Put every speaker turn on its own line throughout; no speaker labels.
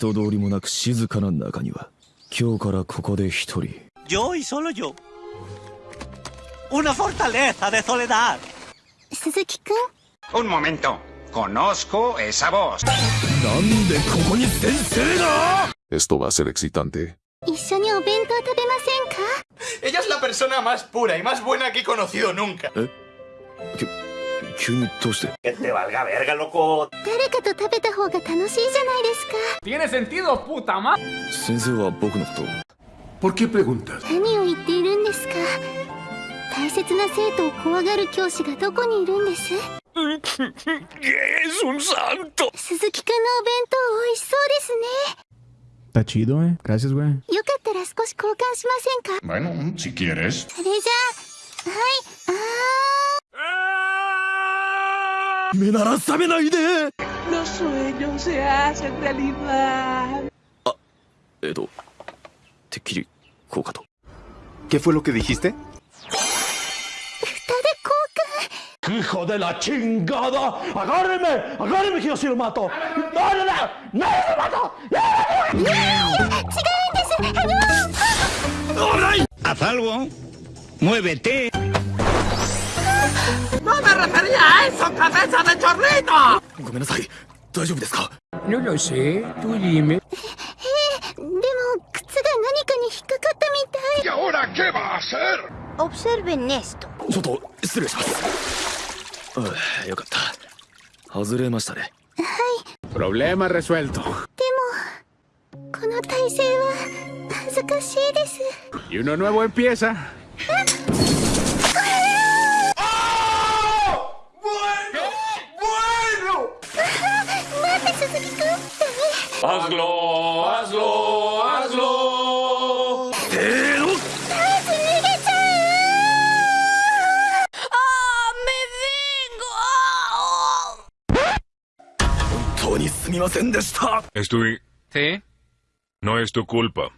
人通りもなく静かな中には今日からここで一人
Yo y solo yo. Una fortaleza de soledad.
鈴木くん
Un momento. Conozco esa voz.
なんでここに先生が
Esto va a ser excitante.
一緒にお弁当食べませんか
Ella es la persona más pura y más buena que he conocido nunca.
急にどうして？
誰かと食べた方が楽しいじゃないですか
Tiene sentido, puta madre.
先生は僕のことを
¿Por qué preguntas?
何を言っているんですか大切な生徒を怖がる教師がどこにいるんです
？Es un santo
鈴木くんのお弁当美味しそうですね
Está chido, eh. Gracias, güey.
よかったら少し交換しませんか
？Bueno, si quieres.
それじゃあはいあ
目なら覚めないで
Los sueños se hacen realidad.
Ah, Edo. Te
¿Qué fue lo que dijiste?
¡Hijo de la chingada! ¡Agárreme! ¡Agárreme que yo sí lo mato! ¡No, no, no! ¡No lo mato!
¡No! ¡No!
¡Haz algo! ¡Muévete!
¡No me refería a eso, cabeza de chorrito!
ごめんなさい大丈夫ですか
No lo sé, tú dime.
でも靴が何かに引っかかったみたい
¿Y ahora qué va a hacer?
Observen esto
ちょっと失礼しますああよかった外れましたね
Problema resuelto.
この体勢は恥ずかしいです
Y uno nuevo empieza. hazlo, hazlo, hazlo.
¡Pero! ¡Ah, me vengo!
Estoy...
¿Sí?
No es tu culpa.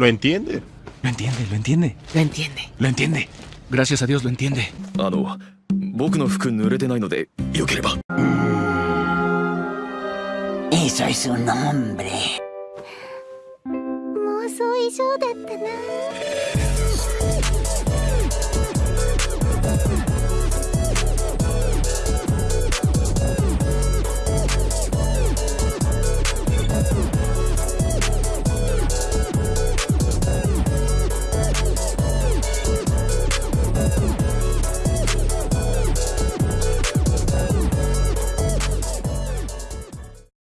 Lo entiende.
Lo entiende, lo entiende.
Lo entiende.
Lo entiende. Gracias a Dios lo entiende.
Ah. 僕の服濡れてないのでよければ。
Eso es un hombre.
妄想以上だったな